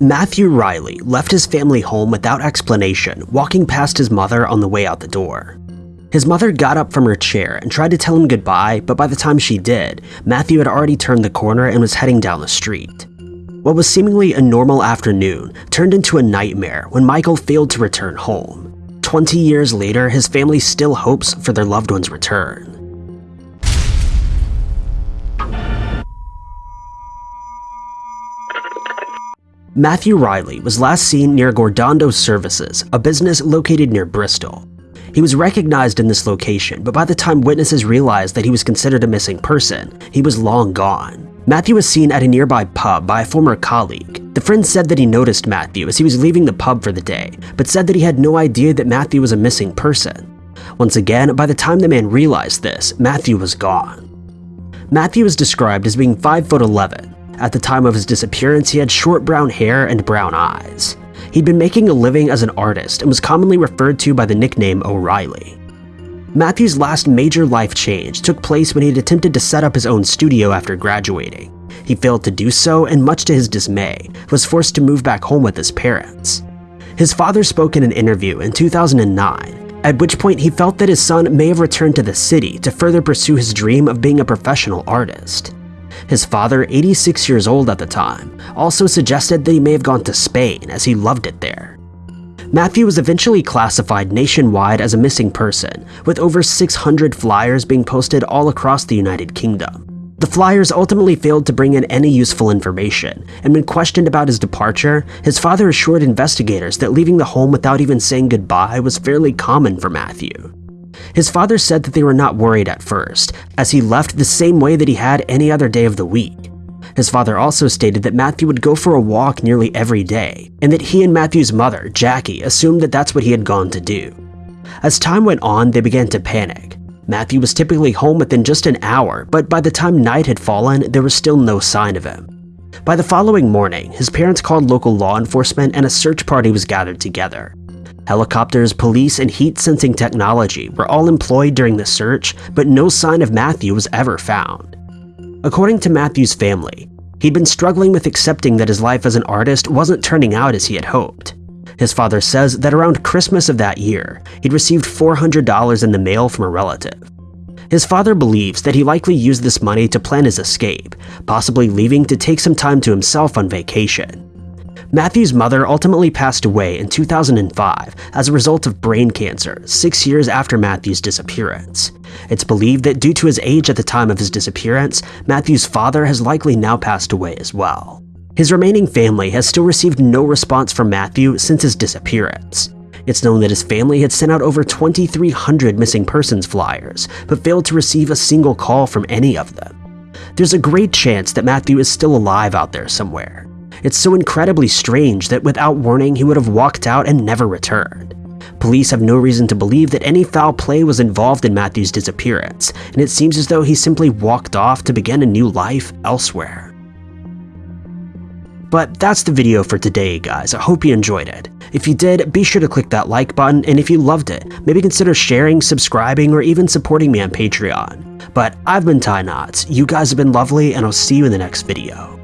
Matthew Riley left his family home without explanation, walking past his mother on the way out the door. His mother got up from her chair and tried to tell him goodbye, but by the time she did, Matthew had already turned the corner and was heading down the street. What was seemingly a normal afternoon turned into a nightmare when Michael failed to return home. 20 years later, his family still hopes for their loved one's return. Matthew Riley was last seen near Gordano Services, a business located near Bristol. He was recognized in this location, but by the time witnesses realized that he was considered a missing person, he was long gone. Matthew was seen at a nearby pub by a former colleague. The friend said that he noticed Matthew as he was leaving the pub for the day, but said that he had no idea that Matthew was a missing person. Once again, by the time the man realized this, Matthew was gone. Matthew was described as being 5 foot 11, at the time of his disappearance, he had short brown hair and brown eyes. He'd been making a living as an artist and was commonly referred to by the nickname O'Reilly. Matthew's last major life change took place when he had attempted to set up his own studio after graduating. He failed to do so and much to his dismay, was forced to move back home with his parents. His father spoke in an interview in 2009, at which point he felt that his son may have returned to the city to further pursue his dream of being a professional artist. His father, 86 years old at the time, also suggested that he may have gone to Spain as he loved it there. Matthew was eventually classified nationwide as a missing person, with over 600 flyers being posted all across the United Kingdom. The flyers ultimately failed to bring in any useful information, and when questioned about his departure, his father assured investigators that leaving the home without even saying goodbye was fairly common for Matthew. His father said that they were not worried at first, as he left the same way that he had any other day of the week. His father also stated that Matthew would go for a walk nearly every day, and that he and Matthew's mother, Jackie, assumed that that's what he had gone to do. As time went on, they began to panic. Matthew was typically home within just an hour, but by the time night had fallen, there was still no sign of him. By the following morning, his parents called local law enforcement and a search party was gathered together. Helicopters, police, and heat-sensing technology were all employed during the search, but no sign of Matthew was ever found. According to Matthew's family, he'd been struggling with accepting that his life as an artist wasn't turning out as he had hoped. His father says that around Christmas of that year, he'd received $400 in the mail from a relative. His father believes that he likely used this money to plan his escape, possibly leaving to take some time to himself on vacation. Matthew's mother ultimately passed away in 2005 as a result of brain cancer, six years after Matthew's disappearance. It's believed that due to his age at the time of his disappearance, Matthew's father has likely now passed away as well. His remaining family has still received no response from Matthew since his disappearance. It's known that his family had sent out over 2,300 missing persons flyers, but failed to receive a single call from any of them. There's a great chance that Matthew is still alive out there somewhere. It's so incredibly strange that without warning he would have walked out and never returned. Police have no reason to believe that any foul play was involved in Matthew's disappearance, and it seems as though he simply walked off to begin a new life elsewhere. But that's the video for today, guys. I hope you enjoyed it. If you did, be sure to click that like button, and if you loved it, maybe consider sharing, subscribing, or even supporting me on Patreon. But I've been Ty Knotts, you guys have been lovely, and I'll see you in the next video.